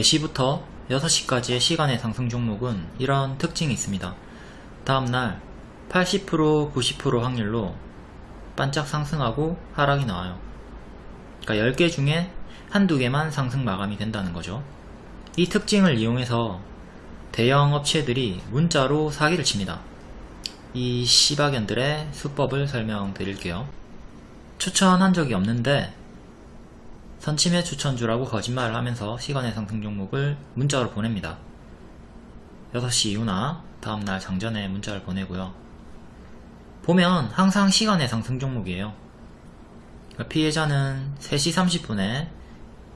4시부터 6시까지의 시간의 상승 종목은 이런 특징이 있습니다. 다음날 80% 90% 확률로 반짝 상승하고 하락이 나와요. 그러니까 10개 중에 한두 개만 상승 마감이 된다는 거죠. 이 특징을 이용해서 대형 업체들이 문자로 사기를 칩니다. 이 시바견들의 수법을 설명드릴게요. 추천한 적이 없는데 선침해 추천주라고 거짓말을 하면서 시간의 상승 종목을 문자로 보냅니다. 6시 이후나 다음날 장전에 문자를 보내고요. 보면 항상 시간의 상승 종목이에요. 그러니까 피해자는 3시 30분에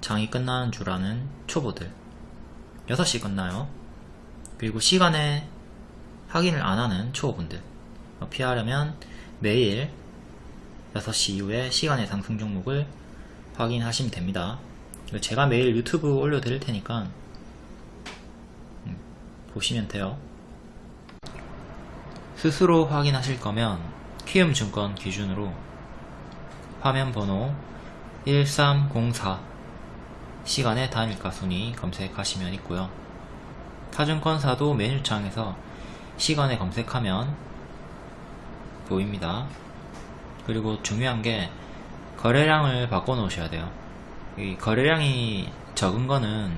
장이 끝나는 줄 아는 초보들 6시 끝나요. 그리고 시간에 확인을 안 하는 초보분들 피하려면 매일 6시 이후에 시간의 상승 종목을 확인하시면 됩니다. 제가 매일 유튜브 올려드릴 테니까 음, 보시면 돼요. 스스로 확인하실 거면 키움증권 기준으로 화면 번호 1304 시간의 단일가 순위 검색하시면 있고요. 타증권사도 메뉴창에서 시간에 검색하면 보입니다. 그리고 중요한 게 거래량을 바꿔 놓으셔야 돼요. 이 거래량이 적은 거는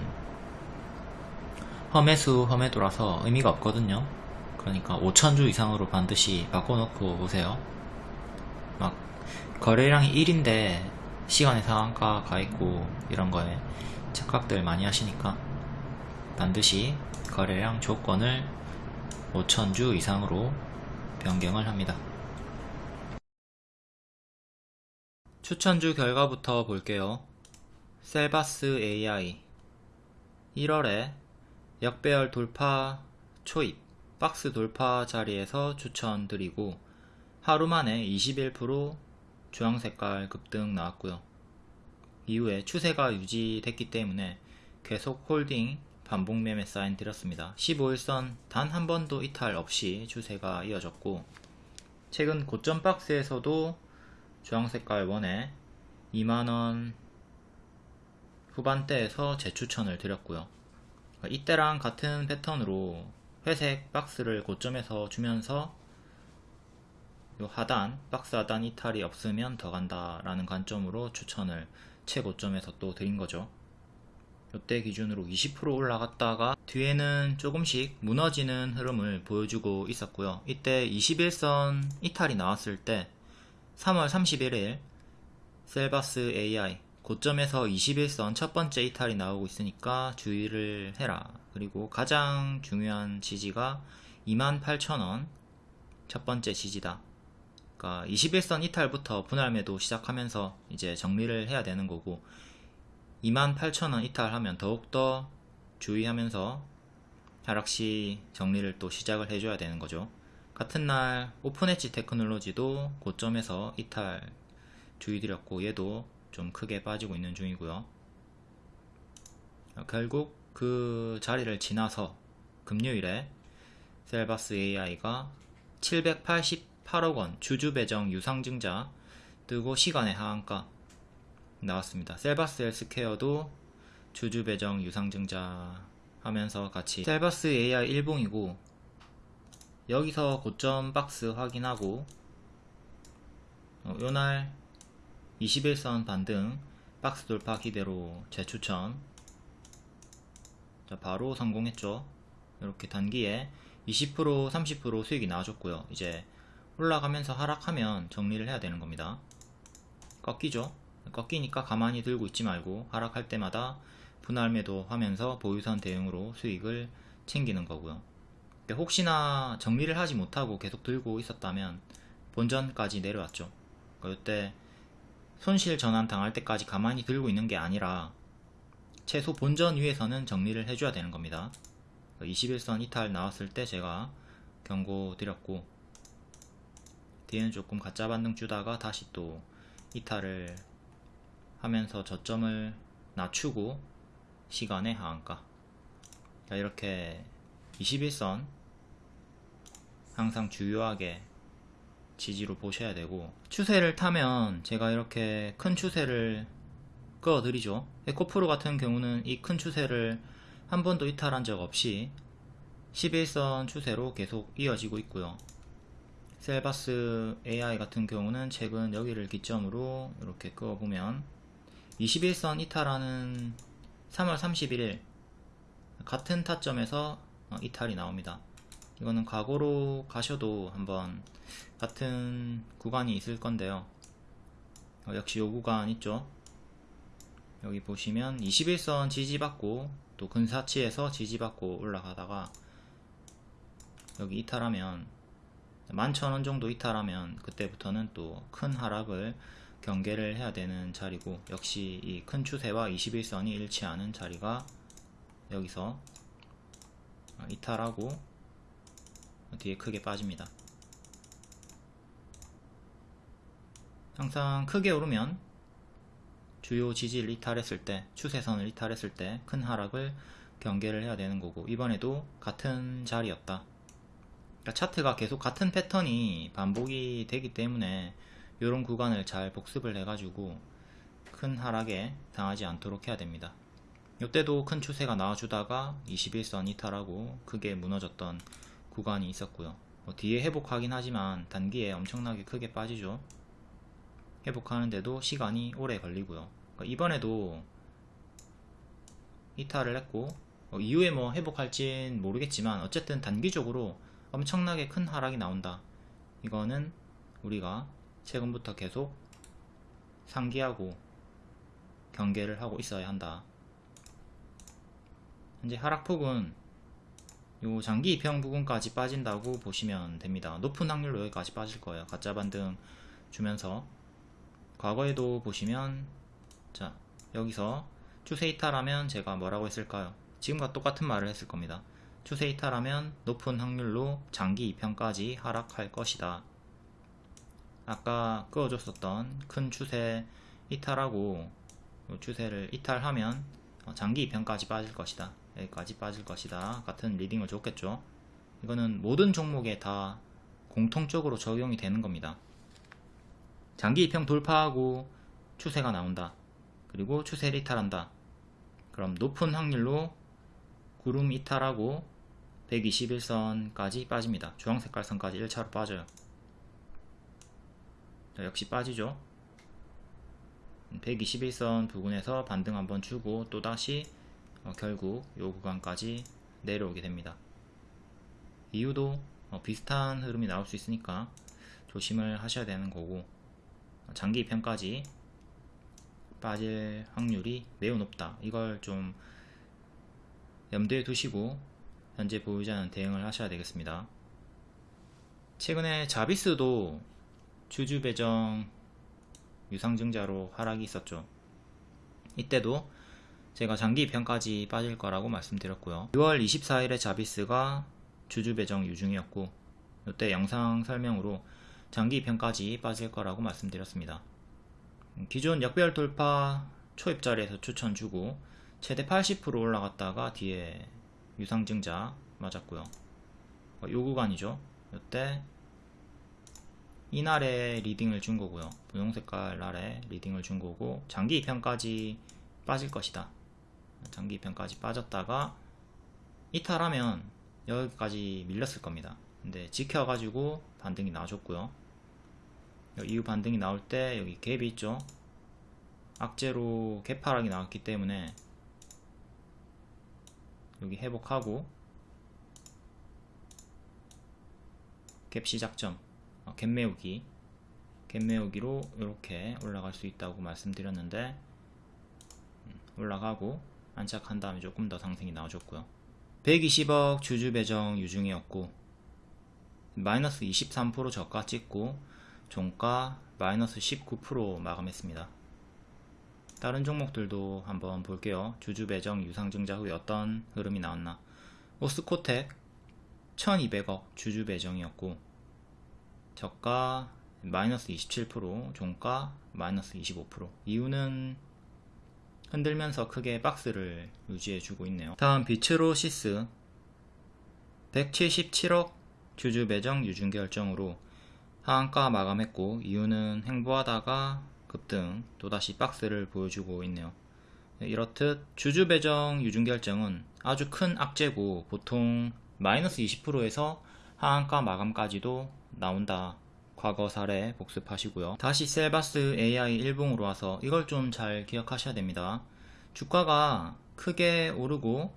험해수 험해도라서 의미가 없거든요. 그러니까 5천주 이상으로 반드시 바꿔 놓고 오세요. 막 거래량이 1인데 시간의 상한가 가 있고 이런 거에 착각들 많이 하시니까 반드시 거래량 조건을 5천주 이상으로 변경을 합니다. 추천주 결과부터 볼게요. 셀바스 AI 1월에 역배열 돌파 초입 박스 돌파 자리에서 추천드리고 하루 만에 21% 주황색깔 급등 나왔고요. 이후에 추세가 유지됐기 때문에 계속 홀딩 반복 매매 사인 드렸습니다. 15일선 단 한 번도 이탈 없이 추세가 이어졌고 최근 고점 박스에서도 주황색깔 원에 2만원 후반대에서 재추천을 드렸고요. 이때랑 같은 패턴으로 회색 박스를 고점에서 주면서 요 하단 박스 하단 이탈이 없으면 더 간다 라는 관점으로 추천을 최고점에서 또 드린 거죠 이때 기준으로 20% 올라갔다가 뒤에는 조금씩 무너지는 흐름을 보여주고 있었고요 이때 21선 이탈이 나왔을 때 3월 31일 셀바스 AI 고점에서 21선 첫 번째 이탈이 나오고 있으니까 주의를 해라. 그리고 가장 중요한 지지가 28,000원 첫 번째 지지다. 그러니까 21선 이탈부터 분할 매도 시작하면서 이제 정리를 해야 되는 거고 28,000원 이탈하면 더욱더 주의하면서 하락시 정리를 또 시작을 해줘야 되는 거죠. 같은 날 오픈엣지 테크놀로지도 고점에서 이탈 주의드렸고 얘도 좀 크게 빠지고 있는 중이고요. 결국 그 자리를 지나서 금요일에 셀바스 AI가 788억원 주주 배정 유상증자 뜨고 시간의 하한가 나왔습니다. 셀바스 헬스케어도 주주 배정 유상증자 하면서 같이 셀바스 AI 일봉이고 여기서 고점 박스 확인하고 어, 요날 21선 반등 박스 돌파 기대로 재추천. 자 바로 성공했죠. 이렇게 단기에 20% 30% 수익이 나와줬고요. 이제 올라가면서 하락하면 정리를 해야 되는 겁니다. 꺾이죠? 꺾이니까 가만히 들고 있지 말고 하락할 때마다 분할 매도 하면서 보유선 대응으로 수익을 챙기는 거고요 혹시나 정리를 하지 못하고 계속 들고 있었다면 본전까지 내려왔죠. 이때 손실 전환 당할 때까지 가만히 들고 있는 게 아니라 최소 본전 위에서는 정리를 해줘야 되는 겁니다. 21선 이탈 나왔을 때 제가 경고 드렸고 뒤에는 조금 가짜 반등 주다가 다시 또 이탈을 하면서 저점을 낮추고 시간의 하한가. 이렇게 21선 항상 주요하게 지지로 보셔야 되고 추세를 타면 제가 이렇게 큰 추세를 끌어들이죠. 에코프로 같은 경우는 이 큰 추세를 한 번도 이탈한 적 없이 11선 추세로 계속 이어지고 있고요. 셀바스 AI 같은 경우는 최근 여기를 기점으로 이렇게 그어보면 21선 이탈하는 3월 31일 같은 타점에서 어, 이탈이 나옵니다. 이거는 과거로 가셔도 한번 같은 구간이 있을 건데요. 어, 역시 요 구간 있죠. 여기 보시면 21선 지지받고 또 근사치에서 지지받고 올라가다가 여기 이탈하면 11,000원 정도 이탈하면 그때부터는 또 큰 하락을 경계를 해야 되는 자리고 역시 이 큰 추세와 21선이 일치하는 자리가 여기서 이탈하고 뒤에 크게 빠집니다. 항상 크게 오르면 주요 지지를 이탈했을 때 추세선을 이탈했을 때 큰 하락을 경계를 해야 되는 거고 이번에도 같은 자리였다. 그러니까 차트가 계속 같은 패턴이 반복이 되기 때문에 이런 구간을 잘 복습을 해 가지고 큰 하락에 당하지 않도록 해야 됩니다. 이때도 큰 추세가 나와주다가 21선 이탈하고 크게 무너졌던 구간이 있었고요. 뭐 뒤에 회복하긴 하지만 단기에 엄청나게 크게 빠지죠. 회복하는데도 시간이 오래 걸리고요. 그러니까 이번에도 이탈을 했고 어, 이후에 뭐 회복할진 모르겠지만 어쨌든 단기적으로 엄청나게 큰 하락이 나온다. 이거는 우리가 최근부터 계속 상기하고 경계를 하고 있어야 한다. 현재 하락폭은 요 장기 입형 부분까지 빠진다고 보시면 됩니다. 높은 확률로 여기까지 빠질 거예요. 가짜 반등 주면서 과거에도 보시면 자 여기서 추세 이탈하면 제가 뭐라고 했을까요? 지금과 똑같은 말을 했을 겁니다. 추세 이탈하면 높은 확률로 장기 2편까지 하락할 것이다. 아까 그어줬었던 큰 추세 이탈하고 추세를 이탈하면 어, 장기 2편까지 빠질 것이다. 여기까지 빠질 것이다. 같은 리딩을 줬겠죠. 이거는 모든 종목에 다 공통적으로 적용이 되는 겁니다. 장기 2평 돌파하고 추세가 나온다. 그리고 추세를 이탈한다. 그럼 높은 확률로 구름 이탈하고 121선까지 빠집니다. 주황색깔 선까지 1차로 빠져요. 자, 역시 빠지죠. 121선 부근에서 반등 한번 주고 또다시 어, 결국 요 구간까지 내려오게 됩니다. 이유도 어, 비슷한 흐름이 나올 수 있으니까 조심을 하셔야 되는 거고 장기 입편까지 빠질 확률이 매우 높다. 이걸 좀 염두에 두시고 현재 보유자는 않 대응을 하셔야 되겠습니다. 최근에 자비스도 주주 배정 유상증자로 하락이 있었죠. 이때도 제가 장기 입편까지 빠질 거라고 말씀드렸고요. 6월 24일에 자비스가 주주 배정 유중이었고 이때 영상 설명으로 장기 입편까지 빠질 거라고 말씀드렸습니다. 기존 역별 돌파 초입 자리에서 추천 주고 최대 80% 올라갔다가 뒤에 유상증자 맞았고요. 어, 요 구간이죠. 이때 이날에 리딩을 준 거고요. 분홍 색깔 날에 리딩을 준 거고 장기 2편까지 빠질 것이다. 장기 2편까지 빠졌다가 이탈하면 여기까지 밀렸을 겁니다. 근데 지켜가지고 반등이 나와줬고요. 이후 반등이 나올 때 여기 갭이 있죠. 악재로 개파락이 나왔기 때문에 여기 회복하고 갭 시작점 어, 갭 메우기 갭 메우기로 이렇게 올라갈 수 있다고 말씀드렸는데 음, 올라가고 안착한 다음에 조금 더 상승이 나와줬고요 120억 주주 배정 유중이었고 마이너스 23% 저가 찍고 종가 마이너스 19% 마감했습니다 다른 종목들도 한번 볼게요. 주주 배정 유상증자 후에 어떤 흐름이 나왔나. 오스코텍 1200억 주주 배정이었고 저가 마이너스 27% 종가 마이너스 25% 이유는 흔들면서 크게 박스를 유지해주고 있네요. 다음 비츠로시스 177억 주주 배정 유중 결정으로 하한가 마감했고 이유는 행보하다가 급등 또다시 박스를 보여주고 있네요. 네, 이렇듯 주주 배정 유중 결정은 아주 큰 악재고 보통 마이너스 20%에서 하한가 마감까지도 나온다. 과거 사례 복습하시고요. 다시 셀바스 AI 일봉으로 와서 이걸 좀 잘 기억하셔야 됩니다. 주가가 크게 오르고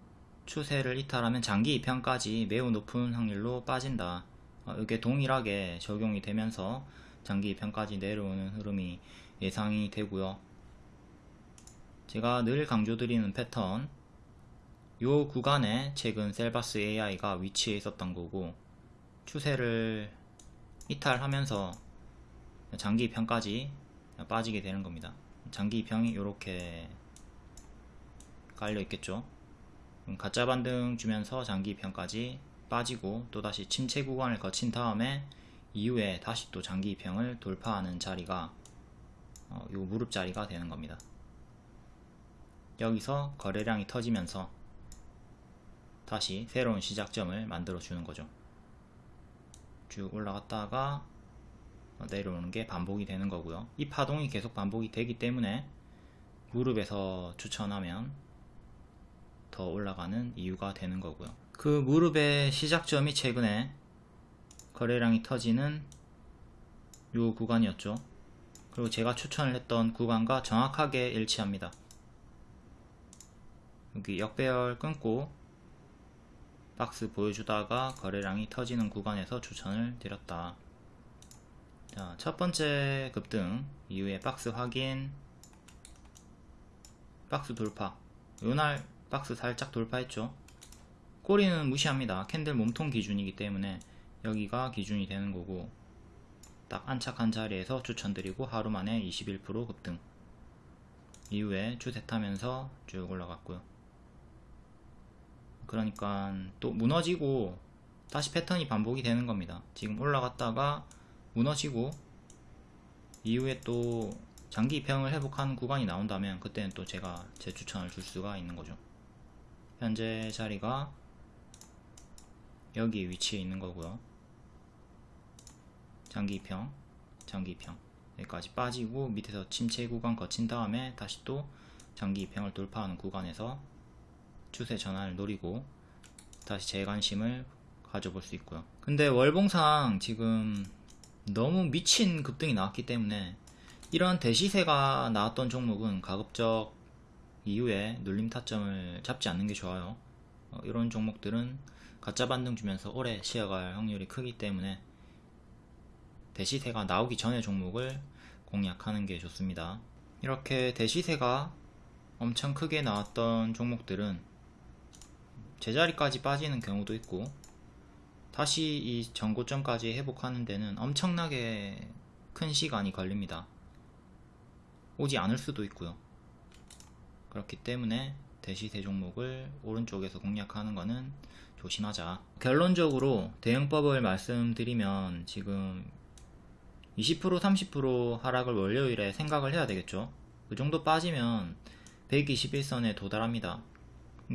추세를 이탈하면 장기 입향까지 매우 높은 확률로 빠진다. 어, 이게 동일하게 적용이 되면서 장기 입향까지 내려오는 흐름이 예상이 되고요. 제가 늘 강조드리는 패턴 요 구간에 최근 셀바스 AI가 위치해 있었던 거고 추세를 이탈하면서 장기 입향까지 빠지게 되는 겁니다. 장기 입향이 이렇게 깔려 있겠죠. 가짜 반등 주면서 장기 입향까지 빠지고 또다시 침체 구간을 거친 다음에 이후에 다시 또 장기 입향을 돌파하는 자리가 어, 요 무릎 자리가 되는 겁니다. 여기서 거래량이 터지면서 다시 새로운 시작점을 만들어 주는 거죠. 쭉 올라갔다가 내려오는 게 반복이 되는 거고요. 이 파동이 계속 반복이 되기 때문에 무릎에서 추천하면 더 올라가는 이유가 되는 거고요. 그 무릎의 시작점이 최근에 거래량이 터지는 요 구간이었죠. 그리고 제가 추천을 했던 구간과 정확하게 일치합니다. 여기 역배열 끊고 박스 보여주다가 거래량이 터지는 구간에서 추천을 드렸다. 자, 첫 번째 급등. 이후에 박스 확인. 박스 돌파. 요날 박스 살짝 돌파했죠. 꼬리는 무시합니다. 캔들 몸통 기준이기 때문에 여기가 기준이 되는 거고 딱 안착한 자리에서 추천드리고 하루 만에 21% 급등. 이후에 추세 타면서 쭉 올라갔고요 그러니까 또 무너지고 다시 패턴이 반복이 되는 겁니다. 지금 올라갔다가 무너지고 이후에 또 장기 입형을 회복하는 구간이 나온다면 그때는 또 제가 제 추천을 줄 수가 있는 거죠. 현재 자리가 여기 위치에 있는 거고요. 장기 입형 장기 입형 여기까지 빠지고 밑에서 침체 구간 거친 다음에 다시 또 장기 입형을 돌파하는 구간에서 추세 전환을 노리고 다시 재관심을 가져볼 수 있고요. 근데 월봉상 지금 너무 미친 급등이 나왔기 때문에 이런 대시세가 나왔던 종목은 가급적 이후에 눌림 타점을 잡지 않는 게 좋아요. 어, 이런 종목들은 가짜 반등 주면서 오래 쉬어갈 확률이 크기 때문에 대시세가 나오기 전에 종목을 공략하는 게 좋습니다. 이렇게 대시세가 엄청 크게 나왔던 종목들은 제자리까지 빠지는 경우도 있고 다시 이 전고점까지 회복하는 데는 엄청나게 큰 시간이 걸립니다. 오지 않을 수도 있고요. 그렇기 때문에 대시세 종목을 오른쪽에서 공략하는 것은 조심하자. 결론적으로 대응법을 말씀드리면 지금 20% 30% 하락을 월요일에 생각을 해야 되겠죠. 그 정도 빠지면 121선에 도달합니다.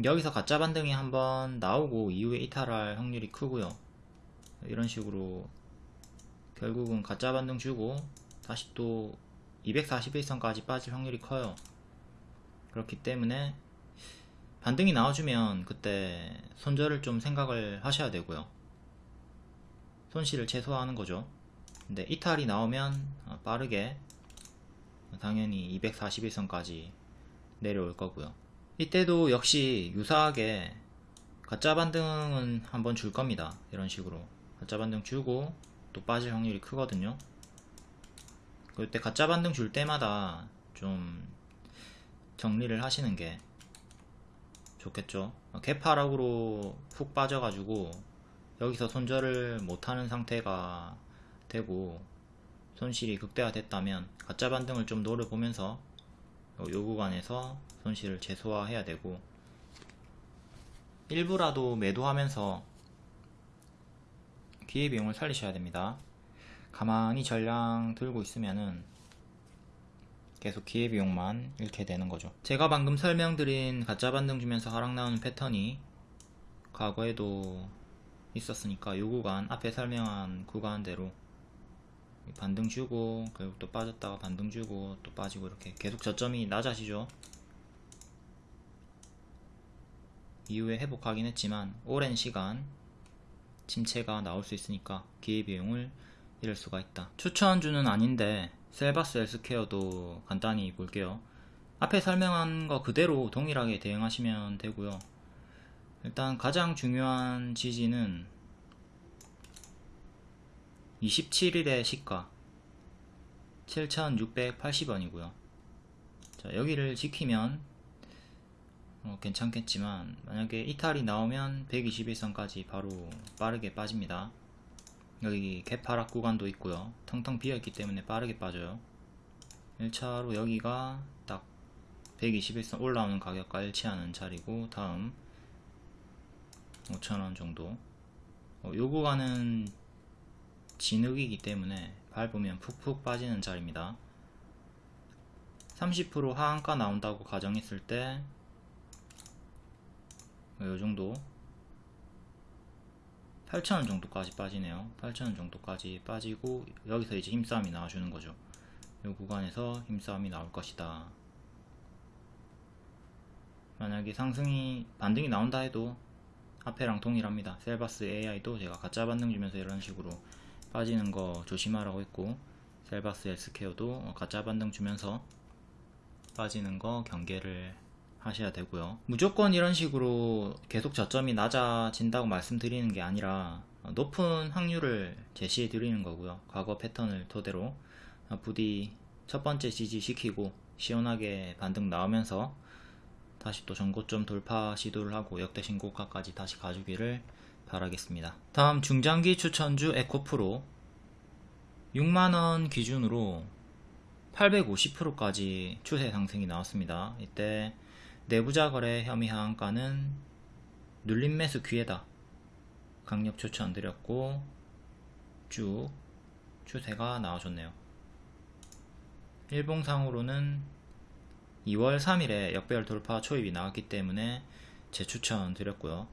여기서 가짜 반등이 한번 나오고 이후에 이탈할 확률이 크고요. 이런 식으로 결국은 가짜 반등 주고 다시 또 241선까지 빠질 확률이 커요. 그렇기 때문에 반등이 나와주면 그때 손절을 좀 생각을 하셔야 되고요. 손실을 최소화하는 거죠. 근데 이탈이 나오면 빠르게 당연히 241선까지 내려올 거고요 이때도 역시 유사하게 가짜 반등은 한번 줄 겁니다. 이런 식으로. 가짜 반등 주고 또 빠질 확률이 크거든요. 그때 가짜 반등 줄 때마다 좀 정리를 하시는 게 좋겠죠. 개파락으로 훅 빠져가지고 여기서 손절을 못하는 상태가 되고 손실이 극대화됐다면 가짜 반등을 좀 노려보면서 요 구간에서 손실을 최소화해야 되고 일부라도 매도하면서 기회비용을 살리셔야 됩니다. 가만히 전량 들고 있으면은 계속 기회비용만 잃게 되는 거죠. 제가 방금 설명드린 가짜 반등 주면서 하락 나오는 패턴이 과거에도 있었으니까 요 구간 앞에 설명한 구간대로 반등 주고 결국 또 빠졌다가 반등 주고 또 빠지고 이렇게 계속 저점이 낮아지죠 이후에 회복하긴 했지만 오랜 시간 침체가 나올 수 있으니까 기회비용을 잃을 수가 있다. 추천주는 아닌데 셀바스 헬스케어도 간단히 볼게요. 앞에 설명한 거 그대로 동일하게 대응하시면 되고요. 일단 가장 중요한 지지는 27일의 시가 7,680원이고요. 자, 여기를 지키면 어, 괜찮겠지만 만약에 이탈이 나오면 121선까지 바로 빠르게 빠집니다. 여기 개파락 구간도 있고요. 텅텅 비어있기 때문에 빠르게 빠져요. 1차로 여기가 딱 121선 올라오는 가격과 일치하는 자리고 다음 5천원 정도 어, 요 구간은 진흙이기 때문에 밟으면 푹푹 빠지는 자리입니다 30% 하한가 나온다고 가정했을 때 요정도. 8,000원 정도까지 빠지네요. 8,000원 정도까지 빠지고 여기서 이제 힘싸움이 나와주는 거죠. 이 구간에서 힘싸움이 나올 것이다. 만약에 상승이 반등이 나온다 해도 앞에랑 동일합니다. 셀바스 AI도 제가 가짜 반등 주면서 이런 식으로 빠지는 거 조심하라고 했고 셀바스 헬스케어도 가짜 반등 주면서 빠지는 거 경계를 하셔야 되고요 무조건 이런 식으로 계속 저점이 낮아진다고 말씀드리는 게 아니라 높은 확률을 제시해 드리는 거고요 과거 패턴을 토대로 부디 첫 번째 지지 시키고 시원하게 반등 나오면서 다시 또 전고점 돌파 시도를 하고 역대 신고가까지 다시 가주기를 바라겠습니다. 다음 중장기 추천주 에코프로 6만원 기준으로 850%까지 추세 상승이 나왔습니다. 이때 내부자 거래 혐의 하한가는 눌림 매수 기회다. 강력 추천드렸고 쭉 추세가 나와줬네요. 일봉상으로는 2월 3일에 역배열 돌파 초입이 나왔기 때문에 재추천 드렸고요.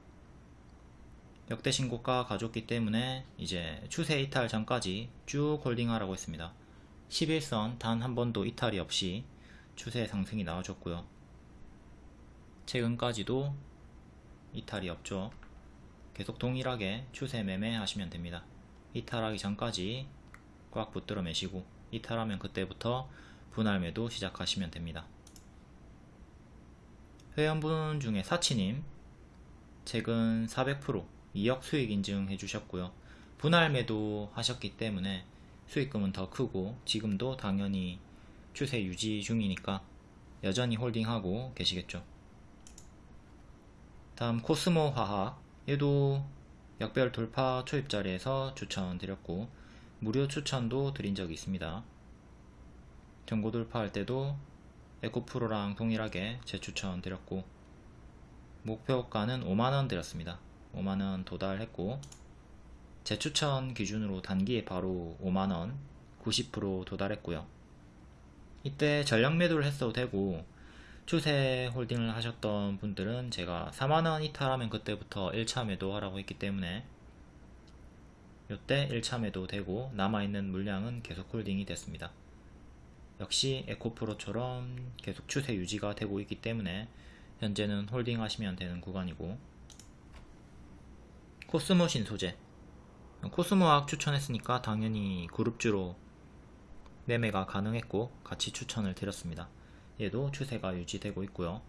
역대 신고가 가졌기 때문에 이제 추세 이탈 전까지 쭉 홀딩하라고 했습니다. 11선 단 한 번도 이탈이 없이 추세 상승이 나와줬고요. 최근까지도 이탈이 없죠. 계속 동일하게 추세 매매 하시면 됩니다. 이탈하기 전까지 꽉 붙들어 매시고 이탈하면 그때부터 분할 매도 시작하시면 됩니다. 회원분 중에 사치님 최근 400% 2억 수익 인증해 주셨고요. 분할 매도 하셨기 때문에 수익금은 더 크고 지금도 당연히 추세 유지 중이니까 여전히 홀딩하고 계시겠죠. 다음 코스모 화학 얘도 역별 돌파 초입 자리에서 추천드렸고 무료 추천도 드린 적이 있습니다. 정고 돌파할 때도 에코프로랑 동일하게 재추천 드렸고 목표가는 5만원 드렸습니다. 5만원 도달했고 재추천 기준으로 단기에 바로 5만원 90% 도달했고요. 이때 전량 매도를 했어도 되고 추세 홀딩을 하셨던 분들은 제가 4만원 이탈하면 그때부터 1차 매도하라고 했기 때문에 이때 1차 매도 되고 남아있는 물량은 계속 홀딩이 됐습니다. 역시 에코프로처럼 계속 추세 유지가 되고 있기 때문에 현재는 홀딩 하시면 되는 구간이고. 코스모 신소재. 코스모학 추천했으니까 당연히 그룹주로 매매가 가능했고 같이 추천을 드렸습니다 얘도 추세가 유지되고 있고요.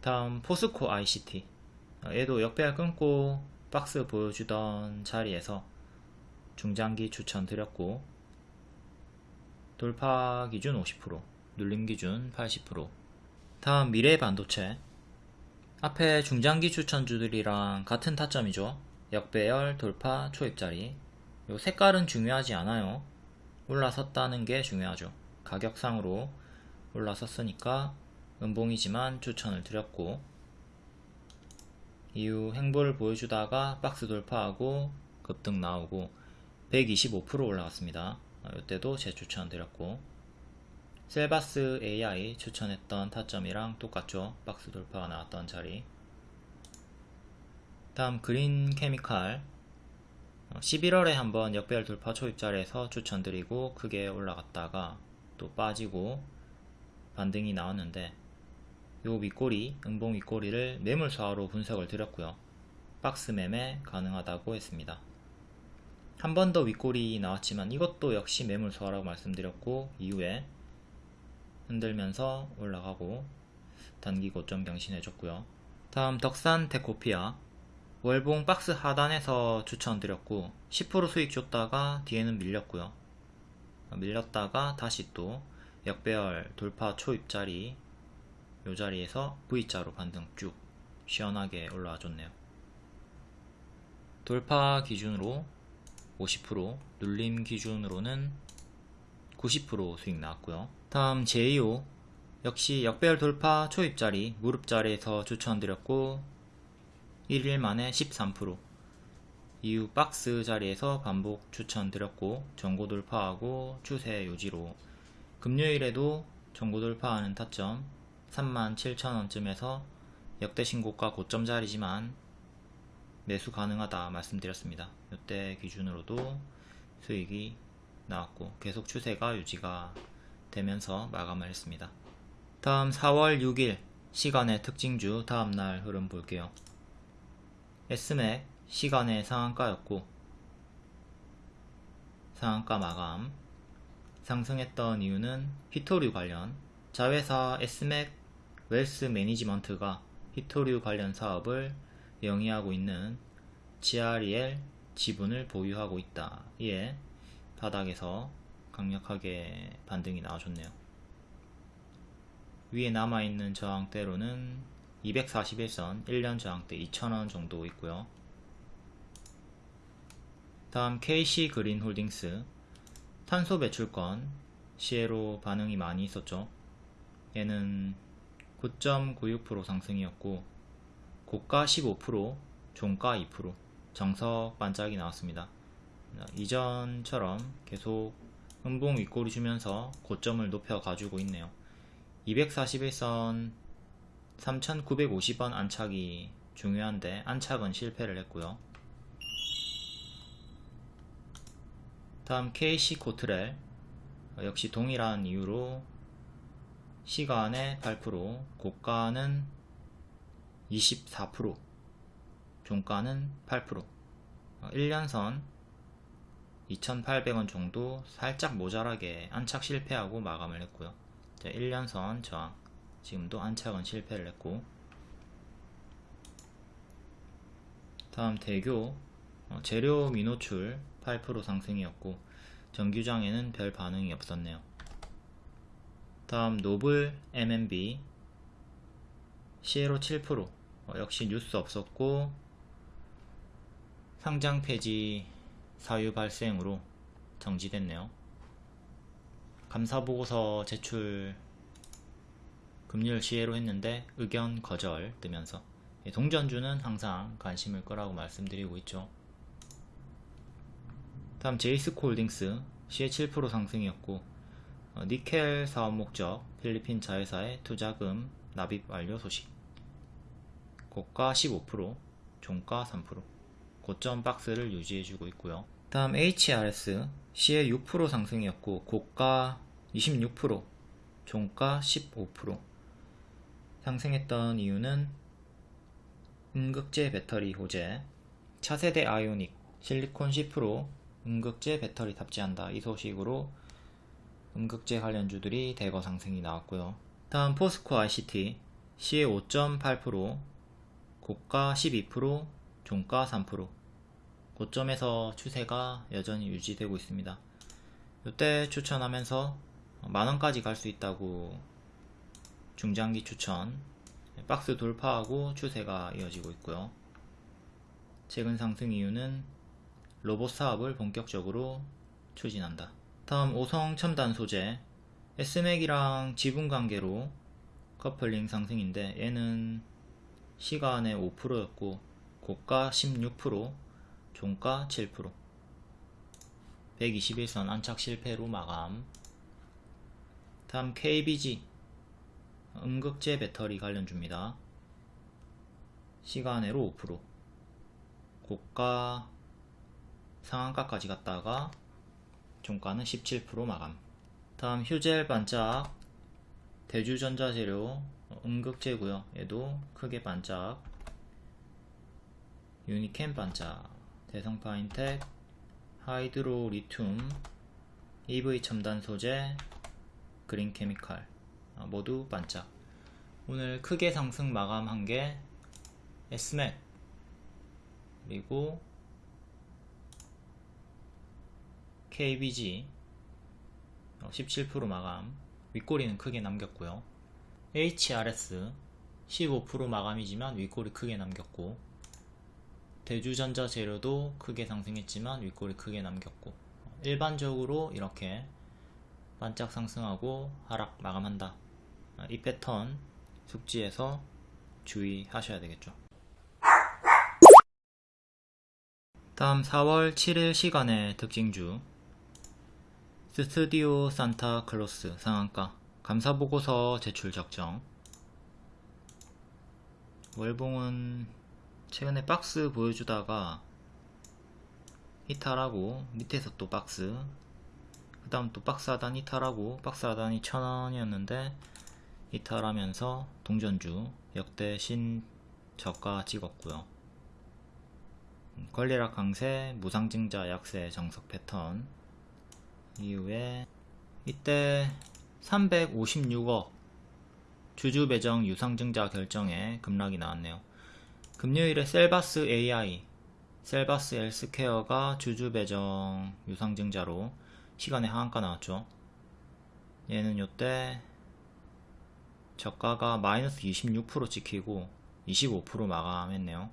다음 포스코 ICT 얘도 역배열 끊고 박스 보여주던 자리에서 중장기 추천 드렸고 돌파 기준 50% 눌림 기준 80% 다음 미래 반도체. 앞에 중장기 추천주들이랑 같은 타점이죠. 역배열 돌파 초입자리. 요 색깔은 중요하지 않아요. 올라섰다는 게 중요하죠 가격상으로 올라섰으니까 은봉이지만 추천을 드렸고 이후 행보를 보여주다가 박스 돌파하고 급등 나오고 125% 올라갔습니다. 이때도 재추천 드렸고 셀바스 AI 추천했던 타점이랑 똑같죠. 박스 돌파가 나왔던 자리. 다음 그린 케미칼. 11월에 한번 역배열 돌파 초입자리에서 추천드리고 크게 올라갔다가 또 빠지고 반등이 나왔는데 요 윗꼬리, 음봉 윗꼬리를 매물 수화로 분석을 드렸고요. 박스 매매 가능하다고 했습니다. 한 번 더 윗꼬리 나왔지만 이것도 역시 매물 수화라고 말씀드렸고 이후에 흔들면서 올라가고 단기 고점 경신해줬고요. 다음 덕산 데코피아 월봉 박스 하단에서 추천드렸고 10% 수익 줬다가 뒤에는 밀렸고요. 밀렸다가 다시 또 역배열 돌파 초입자리 요 자리에서 V자로 반등 쭉 시원하게 올라와 줬네요. 돌파 기준으로 50% 눌림 기준으로는 90% 수익 나왔고요. 다음 제2호 역시 역배열 돌파 초입자리 무릎자리에서 추천드렸고 1일 만에 13% 이후 박스 자리에서 반복 추천드렸고 전고 돌파하고 추세 유지로 금요일에도 전고 돌파하는 타점 37,000원쯤에서 역대 신고가 고점 자리지만 매수 가능하다 말씀드렸습니다. 이때 기준으로도 수익이 나왔고 계속 추세가 유지가 되면서 마감을 했습니다. 다음 4월 6일 시간의 특징주 다음날 흐름 볼게요. S맥 시간의 상한가였고 상한가 마감 상승했던 이유는 히토류 관련 자회사 S맥 웰스 매니지먼트가 히토류 관련 사업을 영위하고 있는 GREL 지분을 보유하고 있다. 이에 바닥에서 강력하게 반등이 나와줬네요. 위에 남아있는 저항대로는 241선 1년 저항대 2,000원 정도 있고요. 다음 KC 그린 홀딩스 탄소 배출권 시에로 반응이 많이 있었죠. 얘는 9.96% 상승이었고 고가 15% 종가 2% 정석 반짝이 나왔습니다. 이전처럼 계속 음봉 윗꼬리 주면서 고점을 높여 가지고 있네요. 241선 3950원 안착이 중요한데 안착은 실패를 했고요. 다음 KC 코트렐 역시 동일한 이유로 시간의 8%, 고가는 24%, 종가는 8%, 1년선 2,800원 정도 살짝 모자라게 안착 실패하고 마감을 했고요. 1년선 저항, 지금도 안착은 실패를 했고. 다음 대교 어, 재료 미노출 8% 상승이었고 정규장에는 별 반응이 없었네요. 다음 노블 MMB 시에로 7% 어, 역시 뉴스 없었고 상장 폐지 사유 발생으로 정지됐네요. 감사보고서 제출 금요일 시에로 했는데 의견 거절 뜨면서 예, 동전주는 항상 관심을 거라고 말씀드리고 있죠. 다음 제이스코 홀딩스 시에 7% 상승이었고 어, 니켈 사업 목적 필리핀 자회사의 투자금 납입 완료 소식. 고가 15% 종가 3% 고점 박스를 유지해주고 있고요. 다음 HRS 시에 6% 상승이었고 고가 26% 종가 15% 상승했던 이유는 음극재 배터리 호재 차세대 아이오닉 실리콘 10% 음극재 배터리 탑재한다 이 소식으로 음극재 관련주들이 대거 상승이 나왔고요. 다음 포스코 ICT 시의 5.8% 고가 12% 종가 3% 고점에서 추세가 여전히 유지되고 있습니다. 이때 추천하면서 만원까지 갈 수 있다고 중장기 추천 박스 돌파하고 추세가 이어지고 있고요. 최근 상승 이유는 로봇 사업을 본격적으로 추진한다. 다음 오성 첨단 소재. S맥이랑 지분 관계로 커플링 상승인데 얘는 시간에 5%였고 고가 16% 종가 7% 121선 안착 실패로 마감. 다음 KBG 음극재 배터리 관련주입니다. 시간으로 5% 고가 상한가까지 갔다가 종가는 17% 마감. 다음 휴젤 반짝 대주전자재료 음극재고요. 얘도 크게 반짝. 유니캠 반짝 대성파인텍 하이드로 리튬 EV 첨단 소재 그린 케미칼 아, 모두 반짝. 오늘 크게 상승 마감한 게 에스맥 그리고 KBG 17% 마감 윗꼬리는 크게 남겼고요. HRS 15% 마감이지만 윗꼬리 크게 남겼고 대주전자 재료도 크게 상승했지만 윗꼬리 크게 남겼고 일반적으로 이렇게 반짝 상승하고 하락 마감한다. 이 패턴 숙지해서 주의하셔야 되겠죠. 다음 4월 7일 시간의 특징주 스튜디오 산타 클로스 상한가. 감사보고서 제출 적정. 월봉은 최근에 박스 보여주다가 이탈하고 밑에서 또 박스 그 다음 또 박스 하단 이탈하고 박스 하단이 천원이었는데 이탈하면서 동전주 역대 신저가 찍었고요. 권리락 강세 무상증자 약세 정석 패턴 이후에 이때 356억 주주 배정 유상증자 결정에 급락이 나왔네요. 금요일에 셀바스 AI, 셀바스 헬스케어가 주주 배정 유상증자로 시간에 하한가 나왔죠. 얘는 요때 저가가 마이너스 26% 찍히고 25% 마감했네요.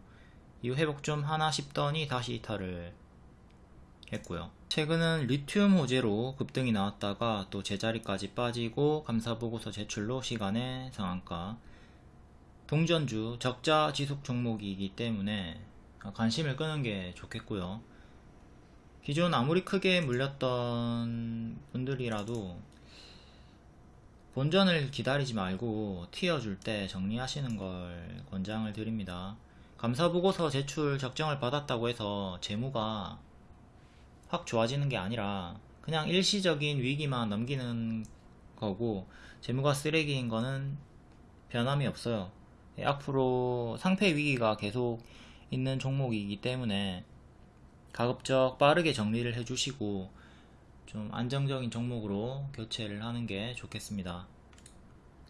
이후 회복 좀 하나 싶더니 다시 이탈을 했고요. 최근은 리튬 호재로 급등이 나왔다가 또 제자리까지 빠지고 감사보고서 제출로 시간의 상한가 동전주 적자 지속 종목이기 때문에 관심을 끄는 게 좋겠고요. 기존 아무리 크게 물렸던 분들이라도 본전을 기다리지 말고 튀어줄 때 정리하시는 걸 권장을 드립니다. 감사보고서 제출 적정을 받았다고 해서 재무가 확 좋아지는 게 아니라 그냥 일시적인 위기만 넘기는 거고 재무가 쓰레기인 거는 변함이 없어요. 예, 앞으로 상패 위기가 계속 있는 종목이기 때문에 가급적 빠르게 정리를 해주시고 좀 안정적인 종목으로 교체를 하는 게 좋겠습니다.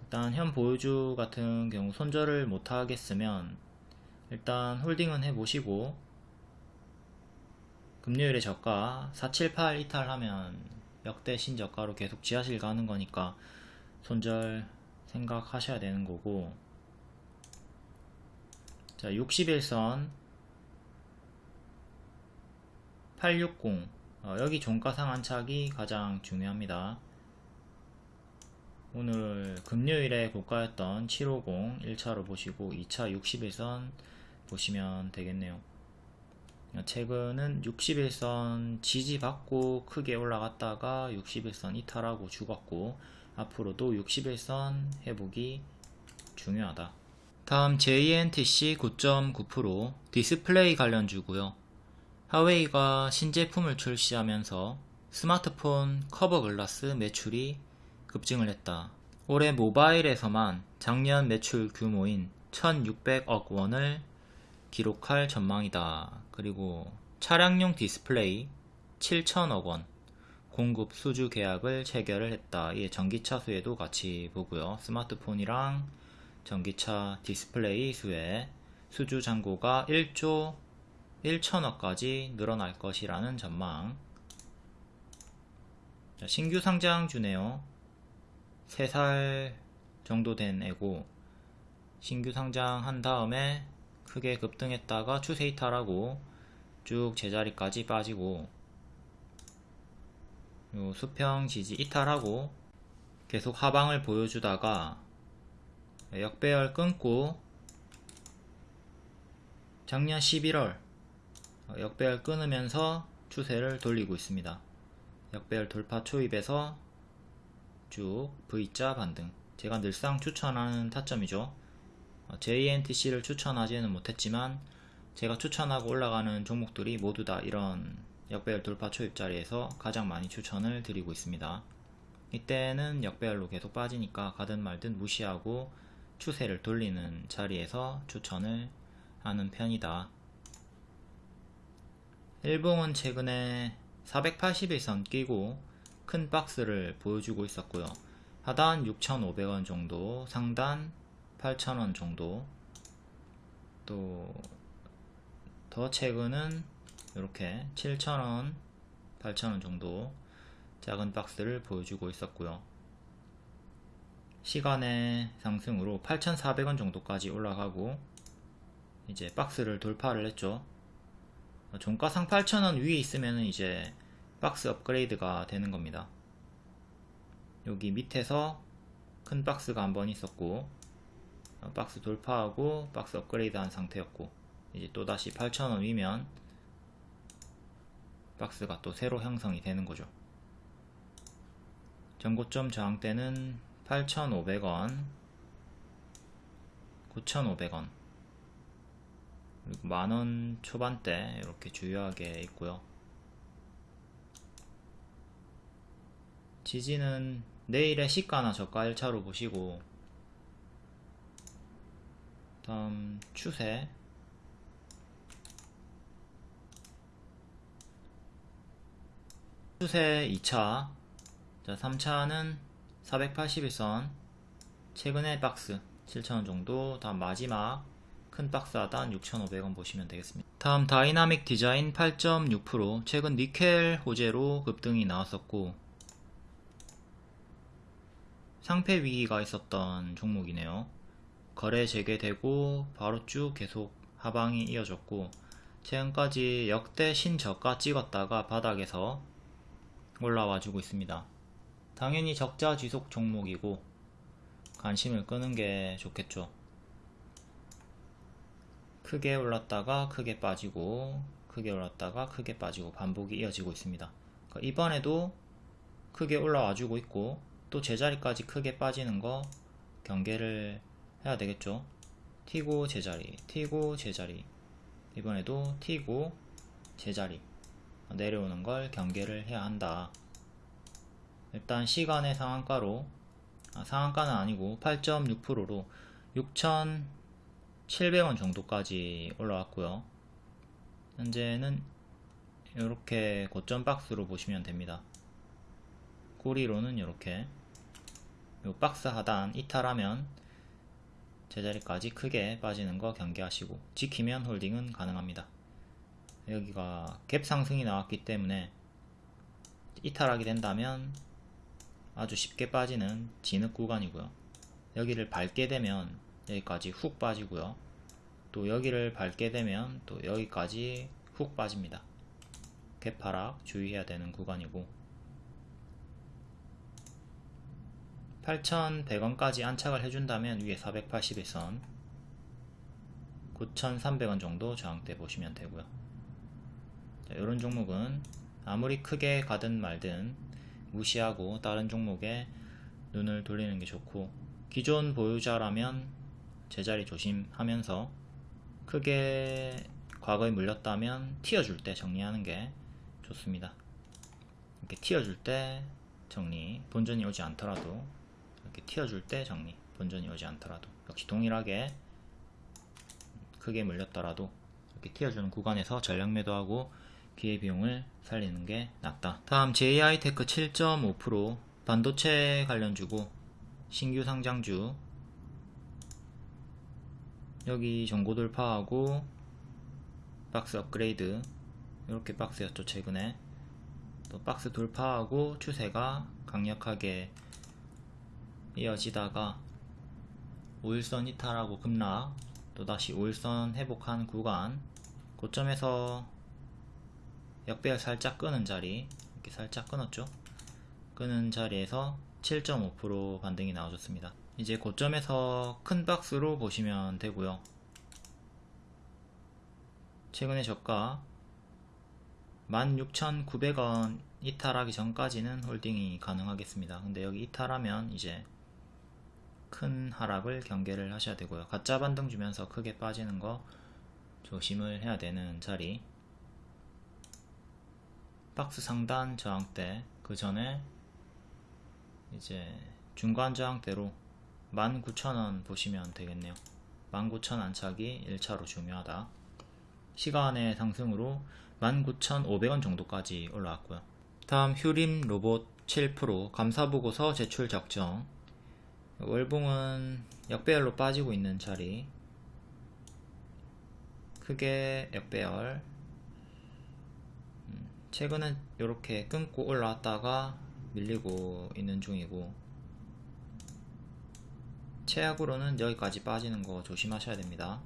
일단 현 보유주 같은 경우 손절을 못 하겠으면 일단 홀딩은 해보시고 금요일에 저가 478 이탈하면 역대 신저가로 계속 지하실 가는 거니까 손절 생각하셔야 되는 거고. 자 61선 860 어, 여기 종가 상한착이 가장 중요합니다. 오늘 금요일에 고가였던 750 1차로 보시고 2차 60일선 보시면 되겠네요 최근은 60일선 지지받고 크게 올라갔다가 60일선 이탈하고 죽었고 앞으로도 60일선 회복이 중요하다. 다음 JNTC 9.9% 디스플레이 관련주고요. 화웨이가 신제품을 출시하면서 스마트폰 커버 글라스 매출이 급증을 했다. 올해 모바일에서만 작년 매출 규모인 1600억 원을 기록할 전망이다. 그리고 차량용 디스플레이 7천억원 공급 수주 계약을 체결을 했다. 이게 전기차 수혜도 같이 보고요. 스마트폰이랑 전기차 디스플레이 수혜 수주 잔고가 1조 1천억까지 늘어날 것이라는 전망. 신규 상장주네요. 3살 정도 된 애고 신규 상장한 다음에 크게 급등했다가 추세 이탈하고 쭉 제자리까지 빠지고 요 수평 지지 이탈하고 계속 하방을 보여주다가 역배열 끊고 작년 11월 역배열 끊으면서 추세를 돌리고 있습니다. 역배열 돌파 초입에서 쭉 V자 반등 제가 늘상 추천하는 타점이죠. JNTC를 추천하지는 못했지만 제가 추천하고 올라가는 종목들이 모두 다 이런 역배열 돌파 초입 자리에서 가장 많이 추천을 드리고 있습니다. 이때는 역배열로 계속 빠지니까 가든 말든 무시하고 추세를 돌리는 자리에서 추천을 하는 편이다. 일봉은 최근에 481선 끼고 큰 박스를 보여주고 있었고요. 하단 6,500원 정도, 상단 8,000원 정도, 또 더 최근은 이렇게 7,000원, 8,000원 정도 작은 박스를 보여주고 있었고요. 시간의 상승으로 8,400원 정도까지 올라가고 이제 박스를 돌파를 했죠. 종가상 8,000원 위에 있으면 이제 박스 업그레이드가 되는 겁니다. 여기 밑에서 큰 박스가 한 번 있었고 어, 박스 돌파하고 박스 업그레이드 한 상태였고 이제 또다시 8,000원 위면 박스가 또 새로 형성이 되는 거죠. 전고점 저항대는 8,500원 9,500원 그리고 만원 초반대 이렇게 주요하게 있고요. 지지는 내일의 시가나 저가 1차로 보시고 다음 추세 추세 2차. 자 3차는 481선. 최근의 박스 7,000원 정도. 다음 마지막 큰 박스 하단 6,500원 보시면 되겠습니다. 다음 다이나믹 디자인 8.6% 최근 니켈 호재로 급등이 나왔었고 상폐 위기가 있었던 종목이네요. 거래 재개되고 바로 쭉 계속 하방이 이어졌고 최근까지 역대 신저가 찍었다가 바닥에서 올라와 주고 있습니다. 당연히 적자 지속 종목이고 관심을 끄는 게 좋겠죠. 크게 올랐다가 크게 빠지고 크게 올랐다가 크게 빠지고 반복이 이어지고 있습니다. 그러니까 이번에도 크게 올라와 주고 있고 또 제자리까지 크게 빠지는 거 경계를 해야 되겠죠 튀고 제자리 튀고 제자리 이번에도 튀고 제자리 내려오는 걸 경계를 해야 한다. 일단 시간의 상한가로 아, 상한가는 아니고 8.6%로 6,700원 정도까지 올라왔고요. 현재는 이렇게 고점 박스로 보시면 됩니다. 꼬리로는 이렇게. 요 박스 하단 이탈하면 제자리까지 크게 빠지는 거 경계하시고 지키면 홀딩은 가능합니다. 여기가 갭 상승이 나왔기 때문에 이탈하게 된다면 아주 쉽게 빠지는 진흙 구간이고요. 여기를 밟게 되면 여기까지 훅 빠지고요. 또 여기를 밟게 되면 또 여기까지 훅 빠집니다. 갭하락 주의해야 되는 구간이고 8,100원까지 안착을 해준다면 위에 481선 9,300원 정도 저항대 보시면 되고요 자, 이런 종목은 아무리 크게 가든 말든 무시하고 다른 종목에 눈을 돌리는 게 좋고 기존 보유자라면 제자리 조심하면서 크게 과거에 물렸다면 튀어줄 때 정리하는 게 좋습니다. 이렇게 튀어줄 때 정리 본전이 오지 않더라도 이렇게 튀어줄 때 정리 본전이 오지 않더라도 역시 동일하게 크게 물렸더라도 이렇게 튀어주는 구간에서 전략 매도하고 기회비용을 살리는 게 낫다. 다음 JI테크 7.5% 반도체 관련 주고 신규 상장주. 여기 정고 돌파하고 박스 업그레이드. 이렇게 박스였죠 최근에. 또 박스 돌파하고 추세가 강력하게 이어지다가 5일선 이탈하고 급락. 또다시 5일선 회복한 구간. 고점에서 역배열 살짝 끄는 자리 이렇게 살짝 끊었죠? 끄는 자리에서 7.5% 반등이 나와줬습니다. 이제 고점에서 큰 박스로 보시면 되고요. 최근에 저가 16,900원 이탈하기 전까지는 홀딩이 가능하겠습니다. 근데 여기 이탈하면 이제 큰 하락을 경계를 하셔야 되고요. 가짜 반등 주면서 크게 빠지는 거 조심을 해야 되는 자리 박스 상단 저항대 그 전에 이제 중간 저항대로 19,000원 보시면 되겠네요. 19,000 안착이 1차로 중요하다. 시간의 상승으로 19,500원 정도까지 올라왔고요. 다음 휴림 로봇 7% 감사보고서 제출 적정. 월봉은 역배열로 빠지고 있는 자리. 크게 역배열. 음, 최근은 이렇게 끊고 올라왔다가 밀리고 있는 중이고 최악으로는 여기까지 빠지는 거 조심하셔야 됩니다.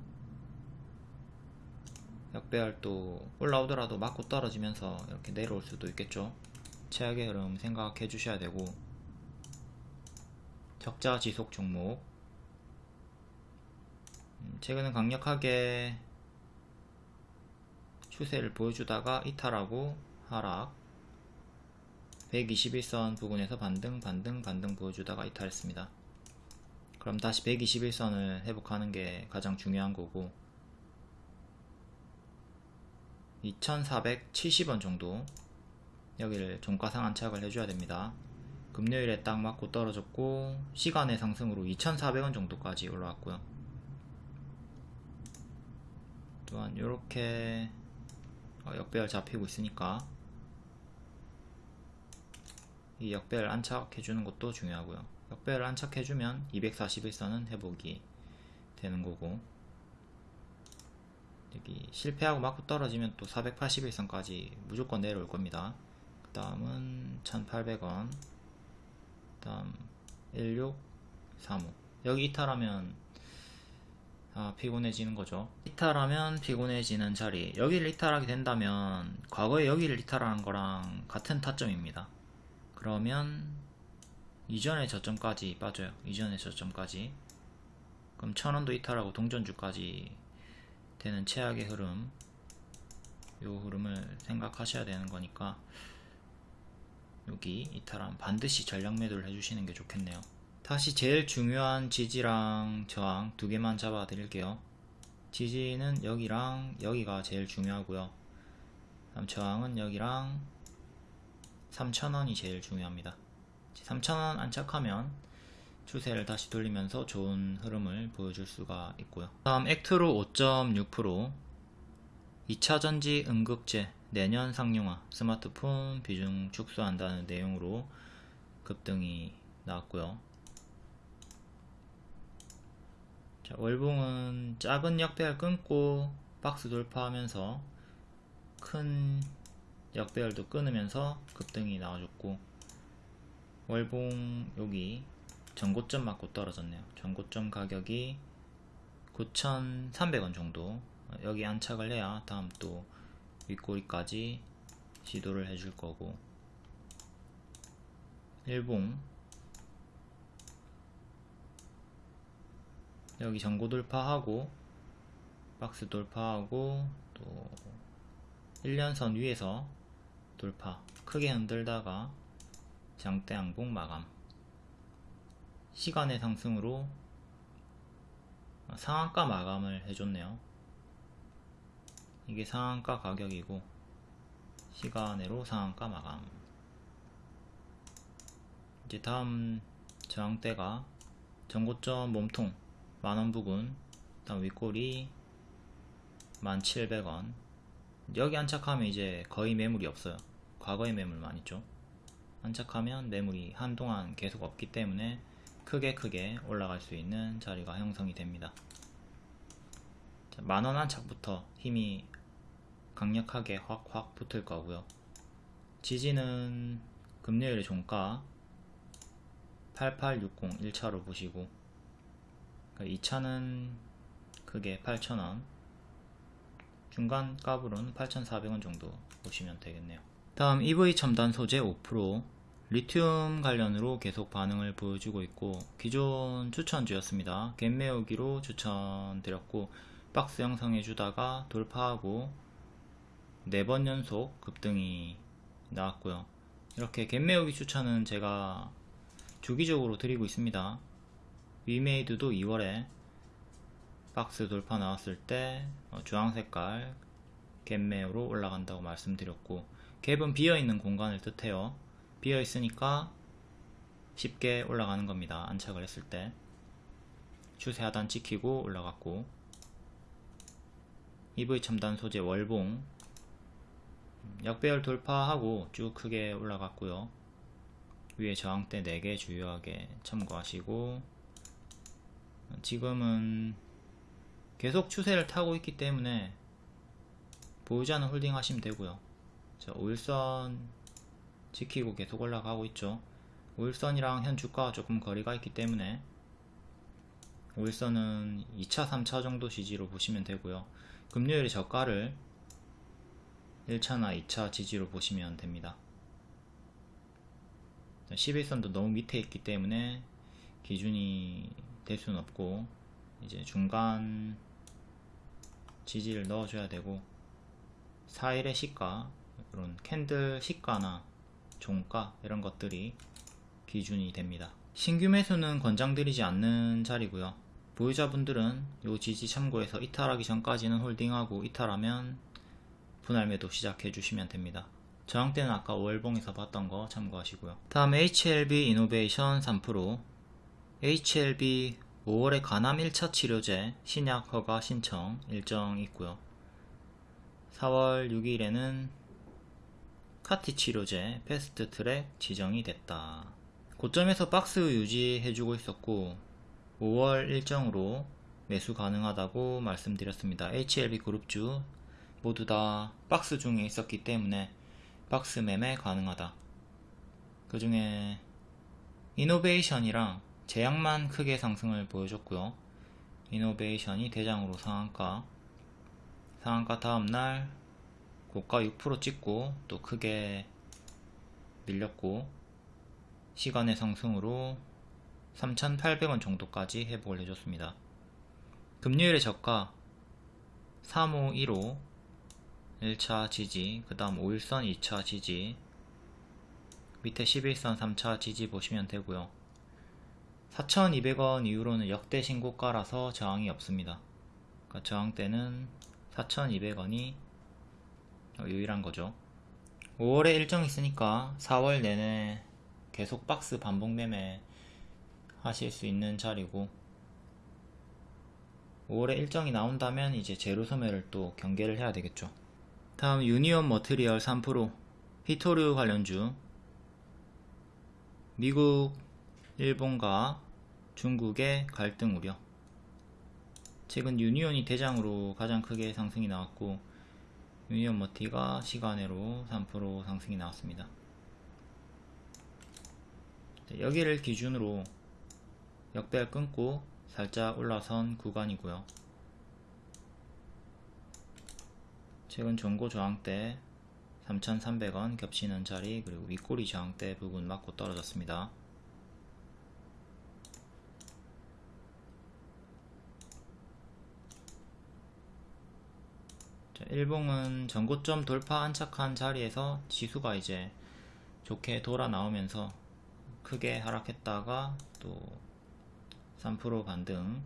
역배열도 올라오더라도 맞고 떨어지면서 이렇게 내려올 수도 있겠죠. 최악의 흐름 생각해 주셔야 되고 적자 지속 종목. 음, 최근은 강력하게 추세를 보여주다가 이탈하고 하락 121선 부근에서 반등 반등 반등 보여주다가 이탈했습니다 그럼 다시 121선을 회복하는 게 가장 중요한 거고 2470원 정도 여기를 종가상 안착을 해줘야 됩니다. 금요일에 딱 맞고 떨어졌고 시간의 상승으로 2,400원 정도까지 올라왔고요. 또한 이렇게 어, 역배열 잡히고 있으니까 이 역배열 안착해주는 것도 중요하고요. 역배열 안착해주면 241선은 회복이 되는 거고 여기 실패하고 맞고 떨어지면 또 481선까지 무조건 내려올 겁니다. 그 다음은 1800원 그 다음 1635 여기 이탈하면 아, 피곤해지는 거죠 이탈하면 피곤해지는 자리 여기를 이탈하게 된다면 과거에 여기를 이탈하는 거랑 같은 타점입니다 그러면 이전의 저점까지 빠져요. 이전의 저점까지. 그럼 천원도 이탈하고 동전주까지 되는 최악의 흐름. 요 흐름을 생각하셔야 되는 거니까 여기 이탈함 반드시 전략 매도를 해주시는 게 좋겠네요. 다시 제일 중요한 지지랑 저항 두 개만 잡아 드릴게요. 지지는 여기랑 여기가 제일 중요하고요. 다음 저항은 여기랑 3,000원이 제일 중요합니다. 3,000원 안착하면 추세를 다시 돌리면서 좋은 흐름을 보여줄 수가 있고요. 다음 액트로 5.6% 2차전지 응급제 내년 상용화 스마트폰 비중 축소한다는 내용으로 급등이 나왔고요. 자, 월봉은 작은 역배열 끊고 박스 돌파하면서 큰 역배열도 끊으면서 급등이 나와줬고 월봉 여기 전고점 맞고 떨어졌네요. 전고점 가격이 9,300원 정도. 여기 안착을 해야 다음 또 윗꼬리까지 시도를 해줄 거고. 일봉. 여기 전고 돌파하고 박스 돌파하고 또 1년선 위에서 돌파. 크게 흔들다가 장대 양봉 마감. 시간의 상승으로 상한가 마감을 해줬네요. 이게 상한가 가격이고 시간으로 상한가 마감. 이제 다음 저항대가 전고점 몸통 만원 부근 다음 윗꼬리 1700원. 여기 안착하면 이제 거의 매물이 없어요 과거의 매물만 있죠. 안착하면 매물이 한동안 계속 없기 때문에 크게 크게 올라갈 수 있는 자리가 형성이 됩니다. 만원 안착부터 힘이 강력하게 확확 붙을 거고요. 지지는 금요일에 종가 8860 1차로 보시고 2차는 크게 8,000원 중간 값으로는 8,400원 정도 보시면 되겠네요 다음 EV 첨단 소재 5% 리튬 관련으로 계속 반응을 보여주고 있고 기존 추천주였습니다. 갭매우기로 추천드렸고 박스 형성해 주다가 돌파하고 4번 연속 급등이 나왔고요. 이렇게 갭매우기 추천은 제가 주기적으로 드리고 있습니다. 위메이드도 2월에 박스 돌파 나왔을 때 어, 주황색깔 갭매우로 올라간다고 말씀드렸고 갭은 비어있는 공간을 뜻해요. 비어있으니까 쉽게 올라가는 겁니다. 안착을 했을 때. 추세 하단 찍히고 올라갔고 EV 첨단 소재 월봉 역배열 돌파하고 쭉 크게 올라갔고요. 위에 저항대 4개 주요하게 참고하시고 지금은 계속 추세를 타고 있기 때문에 않은 홀딩 하시면 되고요. 자, 5일선 지키고 계속 올라가고 있죠. 5일선이랑 현 주가가 조금 거리가 있기 때문에 5일선은 2차, 3차 정도 지지로 보시면 되고요. 금요일의 저가를 1차나 2차 지지로 보시면 됩니다. 11선도 너무 밑에 있기 때문에 기준이 될 수는 없고 이제 중간 지지를 넣어줘야 되고 4일의 시가 이런 캔들 시가나 종가 이런 것들이 기준이 됩니다. 신규 매수는 권장드리지 않는 자리고요. 보유자분들은 요 지지 참고해서 이탈하기 전까지는 홀딩하고 이탈하면 분할 매도 시작해 주시면 됩니다. 저항대는 아까 월봉에서 봤던 거 참고하시고요. 다음 HLB 이노베이션 3% HLB 5월에 간암 1차 치료제 신약 허가 신청 일정 있고요. 4월 6일에는 CAR-T 치료제 패스트 트랙 지정이 됐다. 고점에서 박스 유지해주고 있었고 5월 일정으로 매수 가능하다고 말씀드렸습니다. HLB 그룹주 모두 다 박스 중에 있었기 때문에 박스 매매 가능하다. 그 중에 이노베이션이랑 제약만 크게 상승을 보여줬고요. 이노베이션이 대장으로 상한가, 상한가 다음날 고가 6% 찍고 또 크게 밀렸고 시간의 상승으로 3,800원 정도까지 회복을 해줬습니다. 금요일의 저가 3515 1차 지지, 그 다음 5일선 2차 지지, 밑에 11선 3차 지지 보시면 되고요. 4,200원 이후로는 역대 신고가라서 저항이 없습니다. 그러니까 저항대는 4,200원이 유일한 거죠. 5월에 일정 있으니까 4월 내내 계속 박스 반복 매매 하실 수 있는 자리고 5월에 일정이 나온다면 이제 재료 소멸을 또 경계를 해야 되겠죠. 다음 유니온 머트리얼 3% 희토류 관련주 미국, 일본과 중국의 갈등 우려 최근 유니온이 대장으로 가장 크게 상승이 나왔고 유니온 머티가 시간으로 3% 상승이 나왔습니다. 여기를 기준으로 역배열 끊고 살짝 올라선 구간이고요. 최근 종고 저항대 3,300원 겹치는 자리 그리고 윗꼬리 저항 대 부분 맞고 떨어졌습니다. 일봉은 전고점 돌파 안착한 자리에서 지수가 이제 좋게 돌아 나오면서 크게 하락했다가 또 3% 반등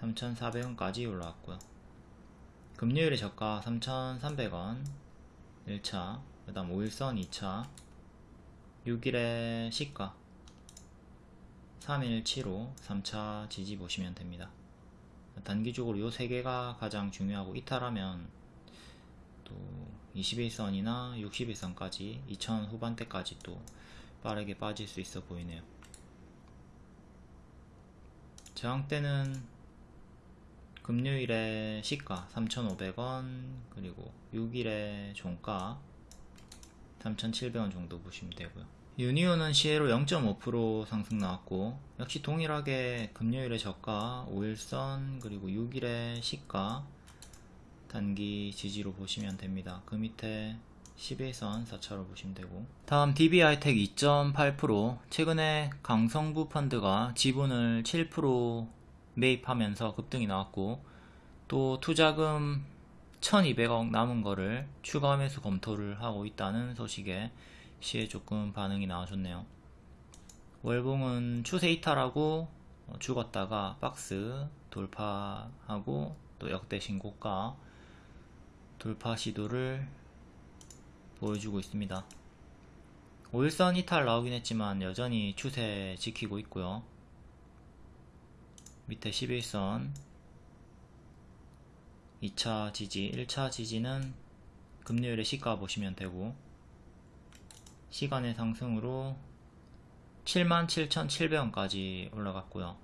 3,400원까지 올라왔고요. 금요일에 저가 3,300원 1차 그 다음 5일선 2차 6일에 시가 317호 3차 지지 보시면 됩니다. 단기적으로 요 세 개가 가장 중요하고 이탈하면 또 21선이나 61선까지 2000 후반대까지 또 빠르게 빠질 수 있어 보이네요. 저항대는 금요일에 시가 3,500원 그리고 6일에 종가 3,700원 정도 보시면 되고요. 유니온은 시에로 0.5% 상승 나왔고 역시 동일하게 금요일에 저가 5일선 그리고 6일에 시가 단기 지지로 보시면 됩니다. 그 밑에 11선 4차로 보시면 되고 다음 DBI텍 2.8% 최근에 강성부 펀드가 지분을 7% 매입하면서 급등이 나왔고 또 투자금 1200억 남은 거를 추가 매수 검토를 하고 있다는 소식에 시에 조금 반응이 나와줬네요. 월봉은 추세 이탈하고 죽었다가 박스 돌파하고 또 역대 신고가 돌파 시도를 보여주고 있습니다. 5일선 이탈 나오긴 했지만 여전히 추세 지키고 있고요. 밑에 11선 2차 지지, 1차 지지는 금요일에 시가 보시면 되고 시간의 상승으로 77,700원까지 올라갔고요.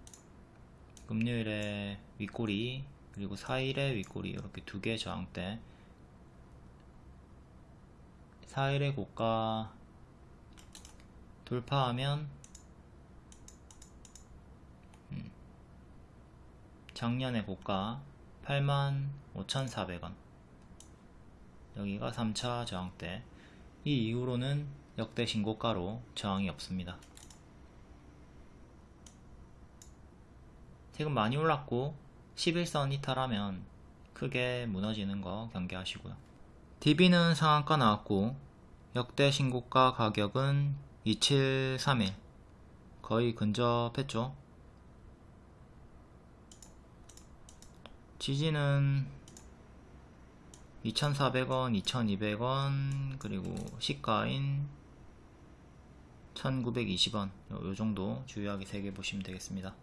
금요일에 윗꼬리 그리고 4일에 윗꼬리 이렇게 두 개 저항대 4일의 고가 돌파하면 음, 작년의 고가 85,400원 여기가 3차 저항대 이 이후로는 역대 신고가로 저항이 없습니다. 지금 많이 올랐고 11선 이탈하면 크게 무너지는 거 경계하시고요. DB는 상한가 나왔고 역대 신고가 가격은 2731 거의 근접했죠. 지지는 2,400원, 2,200원, 그리고 시가인 1,920원 요, 요 정도 주요하게 3개 보시면 되겠습니다.